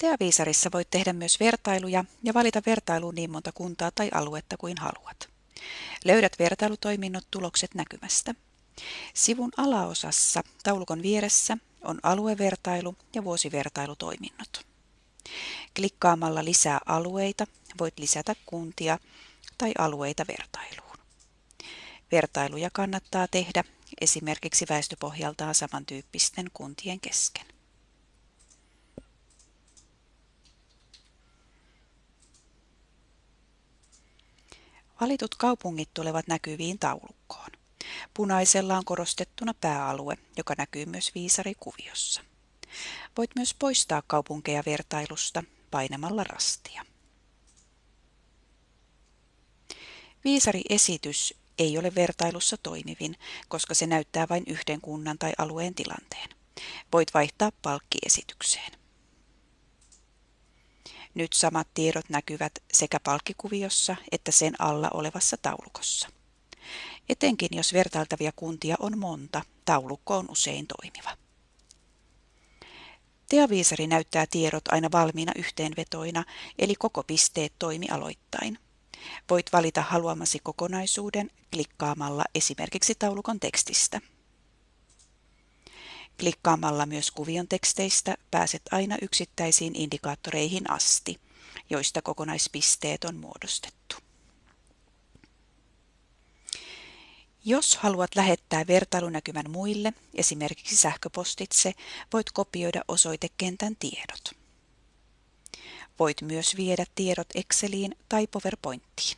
Teaviisarissa voit tehdä myös vertailuja ja valita vertailuun niin monta kuntaa tai aluetta kuin haluat. Löydät vertailutoiminnot tulokset näkymästä. Sivun alaosassa taulukon vieressä on aluevertailu ja vuosivertailutoiminnot. Klikkaamalla lisää alueita voit lisätä kuntia tai alueita vertailuun. Vertailuja kannattaa tehdä esimerkiksi väestöpohjaltaan samantyyppisten kuntien kesken. Valitut kaupungit tulevat näkyviin taulukkoon. Punaisella on korostettuna pääalue, joka näkyy myös viisarikuviossa. Voit myös poistaa kaupunkeja vertailusta painamalla rastia. Viisariesitys ei ole vertailussa toimivin, koska se näyttää vain yhden kunnan tai alueen tilanteen. Voit vaihtaa palkkiesitykseen. Nyt samat tiedot näkyvät sekä palkkikuviossa että sen alla olevassa taulukossa. Etenkin jos vertailtavia kuntia on monta, taulukko on usein toimiva. Teaviisari näyttää tiedot aina valmiina yhteenvetoina, eli koko pisteet toimi aloittain. Voit valita haluamasi kokonaisuuden klikkaamalla esimerkiksi taulukon tekstistä. Klikkaamalla myös kuvion teksteistä pääset aina yksittäisiin indikaattoreihin asti, joista kokonaispisteet on muodostettu. Jos haluat lähettää vertailunäkymän muille, esimerkiksi sähköpostitse, voit kopioida osoitekentän tiedot. Voit myös viedä tiedot Exceliin tai PowerPointiin.